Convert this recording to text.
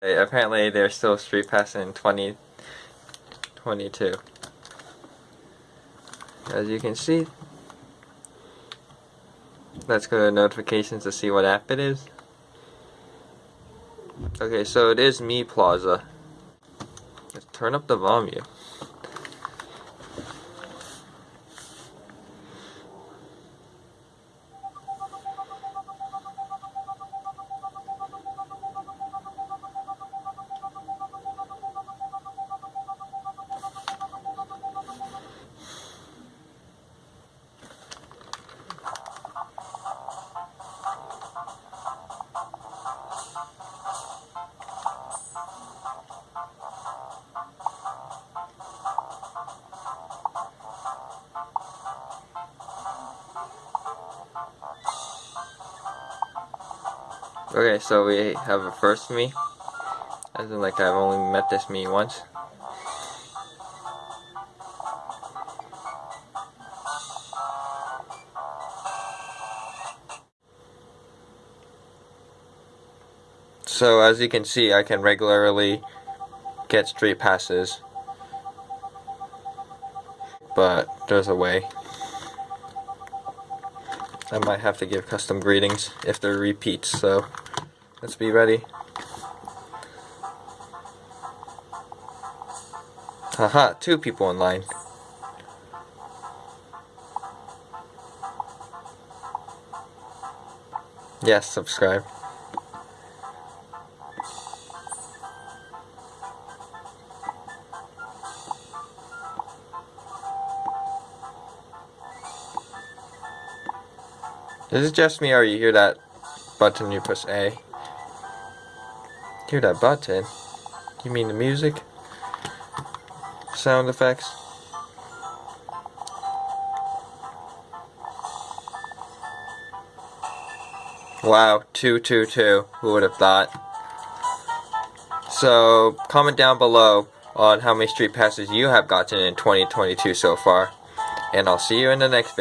Apparently they're still Street passing in 2022. As you can see, let's go to notifications to see what app it is. Okay, so it is Mii Plaza. Let's turn up the volume. Okay, so we have a first Mii. As in, like, I've only met this Mii once. So, as you can see, I can regularly get street passes. But, there's a way. I might have to give custom greetings if they're repeats, so let's be ready. Haha, two people online. Yes, subscribe. Is it just me or you hear that button you press A? Hear that button? You mean the music? Sound effects? Wow, 222. Who would have thought? So, comment down below on how many street passes you have gotten in 2022 so far. And I'll see you in the next video.